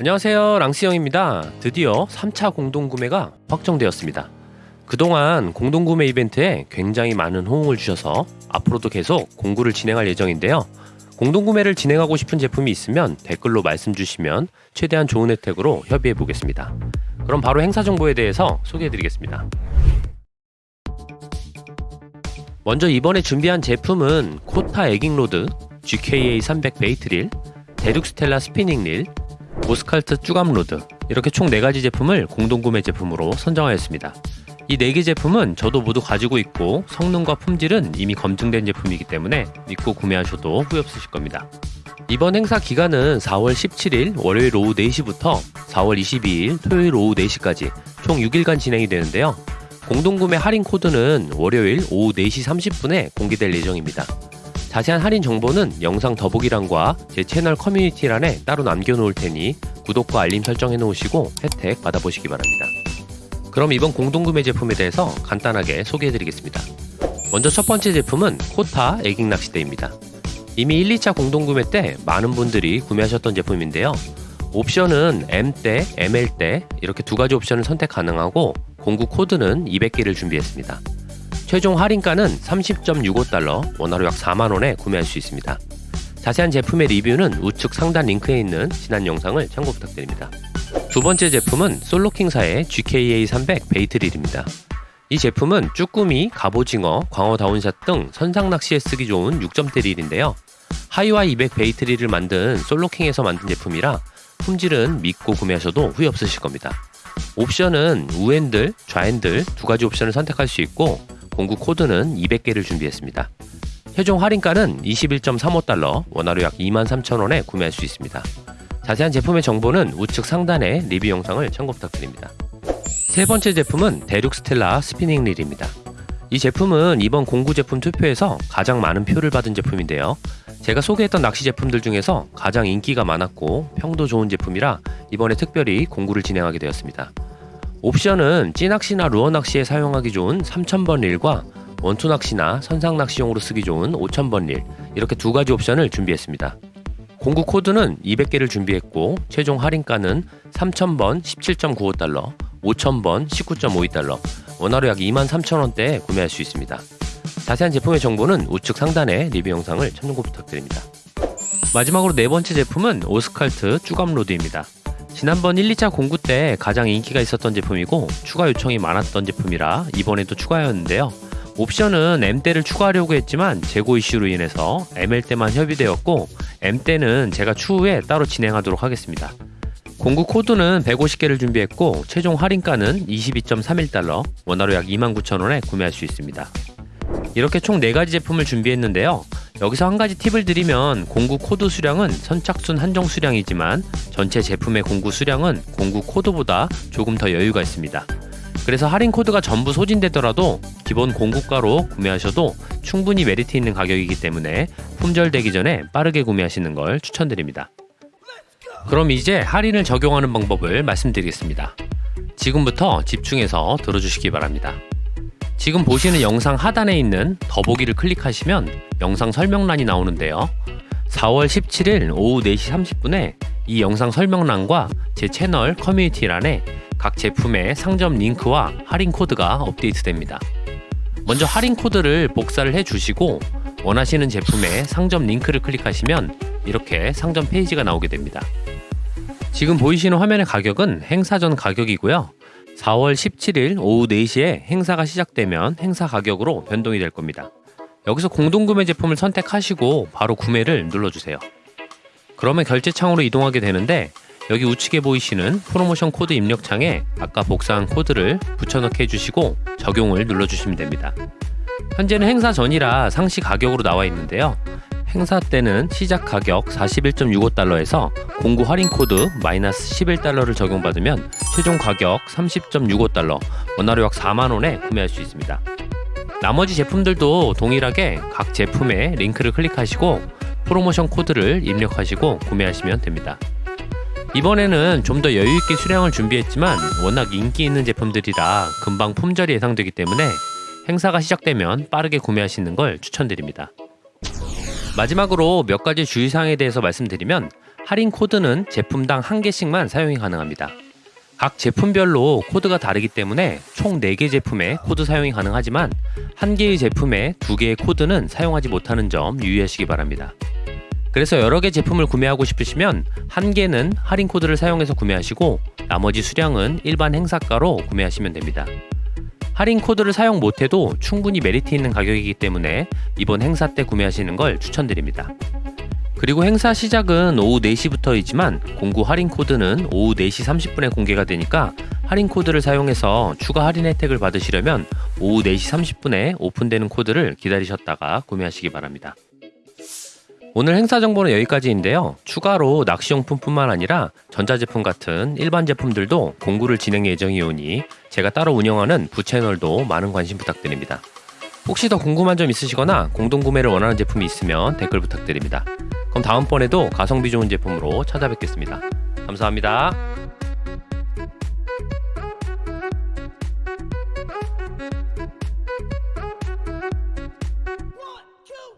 안녕하세요. 랑스형입니다. 드디어 3차 공동구매가 확정되었습니다. 그동안 공동구매 이벤트에 굉장히 많은 호응을 주셔서 앞으로도 계속 공구를 진행할 예정인데요. 공동구매를 진행하고 싶은 제품이 있으면 댓글로 말씀 주시면 최대한 좋은 혜택으로 협의해 보겠습니다. 그럼 바로 행사 정보에 대해서 소개해 드리겠습니다. 먼저 이번에 준비한 제품은 코타 eging rod, GKA 300 bait reel, 데룩스텔라 spinning reel, 모스칼트 쭈감 rod 이렇게 총 4가지 제품을 공동구매 제품으로 선정하였습니다. 이 4개 제품은 저도 모두 가지고 있고 성능과 품질은 이미 검증된 제품이기 때문에 믿고 구매하셔도 후회 없으실 겁니다. 이번 행사 기간은 4월 17일 월요일 오후 4시부터 4월 22일 토요일 오후 4시까지 총 6일간 진행이 되는데요. 공동구매 할인 코드는 월요일 오후 4시 30분에 공개될 예정입니다. 자세한 할인 정보는 영상 더보기란과 제 채널 커뮤니티란에 따로 남겨놓을 테니 구독과 알림 설정해 놓으시고 혜택 받아보시기 바랍니다. 그럼 이번 공동구매 제품에 대해서 간단하게 소개해 드리겠습니다. 먼저 첫 번째 제품은 코타 애깅 낚시대입니다. 이미 1, 2차 공동구매 때 많은 분들이 구매하셨던 제품인데요. 옵션은 M대, ML대 이렇게 두 가지 옵션을 선택 가능하고 공구 코드는 200개를 준비했습니다. 최종 할인가는 30.65달러, 원화로 약 4만원에 구매할 수 있습니다. 자세한 제품의 리뷰는 우측 상단 링크에 있는 지난 영상을 참고 부탁드립니다. 두 번째 제품은 솔로킹사의 GKA300 bait reel입니다. 이 제품은 쭈꾸미, 갑오징어, 광어 down shot 등 선상 낚시에 쓰기 좋은 6점대 릴인데요. 하이와 200 bait reel을 만든 솔로킹에서 만든 제품이라 품질은 믿고 구매하셔도 후회 없으실 겁니다. 옵션은 우핸들, 좌핸들 두 가지 옵션을 선택할 수 있고 공구 코드는 200개를 준비했습니다. 최종 할인가는 21.35달러, 원화로 약 23,000원에 구매할 수 있습니다. 자세한 제품의 정보는 우측 상단에 리뷰 영상을 참고 부탁드립니다. 세 번째 제품은 데룩스텔라 스피닝 릴입니다. 이 제품은 이번 공구 제품 투표에서 가장 많은 표를 받은 제품인데요. 제가 소개했던 낚시 제품들 중에서 가장 인기가 많았고 평도 좋은 제품이라 이번에 특별히 공구를 진행하게 되었습니다. 옵션은 찌낚시나 루어 낚시에 사용하기 좋은 3000번 릴과 원투 낚시나 선상 낚시용으로 쓰기 좋은 5000번 릴 이렇게 두 가지 옵션을 준비했습니다. 공구 코드는 200개를 준비했고 최종 할인가는 3000번 17.95달러, 5000번 19.52달러, 원화로 약 23,000원대에 구매할 수 있습니다. 자세한 제품의 정보는 우측 상단에 리뷰 영상을 참고 부탁드립니다. 마지막으로 네 번째 제품은 오스칼트 쭈감로드입니다. 지난번 1, 2차 공구 때 가장 인기가 있었던 제품이고 추가 요청이 많았던 제품이라 이번에도 추가하였는데요. 옵션은 M대를 추가하려고 했지만 재고 이슈로 인해서 ML대만 협의되었고 M대는 제가 추후에 따로 진행하도록 하겠습니다. 공구 코드는 150개를 준비했고 최종 할인가는 22.31달러, 원화로 약 29,000원에 구매할 수 있습니다. 이렇게 총 4가지 제품을 준비했는데요. 여기서 한 가지 팁을 드리면 공구 코드 수량은 선착순 한정 수량이지만 전체 제품의 공구 수량은 공구 코드보다 조금 더 여유가 있습니다. 그래서 할인 코드가 전부 소진되더라도 기본 공구가로 구매하셔도 충분히 메리트 있는 가격이기 때문에 품절되기 전에 빠르게 구매하시는 걸 추천드립니다. 그럼 이제 할인을 적용하는 방법을 말씀드리겠습니다. 지금부터 집중해서 들어주시기 바랍니다. 지금 보시는 영상 하단에 있는 더보기를 클릭하시면 영상 설명란이 나오는데요. 4월 17일 오후 4시 30분에 이 영상 설명란과 제 채널 커뮤니티란에 각 제품의 상점 링크와 할인 코드가 업데이트됩니다. 먼저 할인 코드를 복사를 해 주시고 원하시는 제품의 상점 링크를 클릭하시면 이렇게 상점 페이지가 나오게 됩니다. 지금 보이시는 화면의 가격은 행사 전 가격이고요. 4월 17일 오후 4시에 행사가 시작되면 행사 가격으로 변동이 될 겁니다. 여기서 공동구매 제품을 선택하시고 바로 구매를 눌러주세요. 그러면 결제 창으로 이동하게 되는데 여기 우측에 보이시는 프로모션 코드 입력창에 아까 복사한 코드를 붙여넣기 해주시고 적용을 눌러주시면 됩니다. 현재는 행사 전이라 상시 가격으로 나와 있는데요. 행사 때는 시작 가격 41.65달러에서 공구 할인 코드 마이너스 11달러를 적용받으면 최종 가격 30.65달러, 원화로 약 4만원에 구매할 수 있습니다. 나머지 제품들도 동일하게 각 제품에 링크를 클릭하시고 프로모션 코드를 입력하시고 구매하시면 됩니다. 이번에는 좀 더 여유있게 수량을 준비했지만 워낙 인기 있는 제품들이라 금방 품절이 예상되기 때문에 행사가 시작되면 빠르게 구매하시는 걸 추천드립니다. 마지막으로 몇 가지 주의사항에 대해서 말씀드리면 할인 코드는 제품당 한 개씩만 사용이 가능합니다. 각 제품별로 코드가 다르기 때문에 총 4개 제품에 코드 사용이 가능하지만 한 개의 제품에 두 개의 코드는 사용하지 못하는 점 유의하시기 바랍니다. 그래서 여러 개 제품을 구매하고 싶으시면 한 개는 할인 코드를 사용해서 구매하시고 나머지 수량은 일반 행사가로 구매하시면 됩니다. 할인 코드를 사용 못해도 충분히 메리트 있는 가격이기 때문에 이번 행사 때 구매하시는 걸 추천드립니다. 그리고 행사 시작은 오후 4시부터이지만 공구 할인 코드는 오후 4시 30분에 공개가 되니까 할인 코드를 사용해서 추가 할인 혜택을 받으시려면 오후 4시 30분에 오픈되는 코드를 기다리셨다가 구매하시기 바랍니다. 오늘 행사 정보는 여기까지인데요. 추가로 낚시용품뿐만 아니라 전자제품 같은 일반 제품들도 공구를 진행 예정이오니 제가 따로 운영하는 부채널도 많은 관심 부탁드립니다. 혹시 더 궁금한 점 있으시거나 공동구매를 원하는 제품이 있으면 댓글 부탁드립니다. 그럼 다음번에도 가성비 좋은 제품으로 찾아뵙겠습니다. 감사합니다.